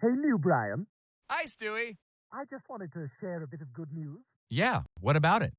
Hey, new Brian. Hi, Stewie. I just wanted to share a bit of good news. Yeah, what about it?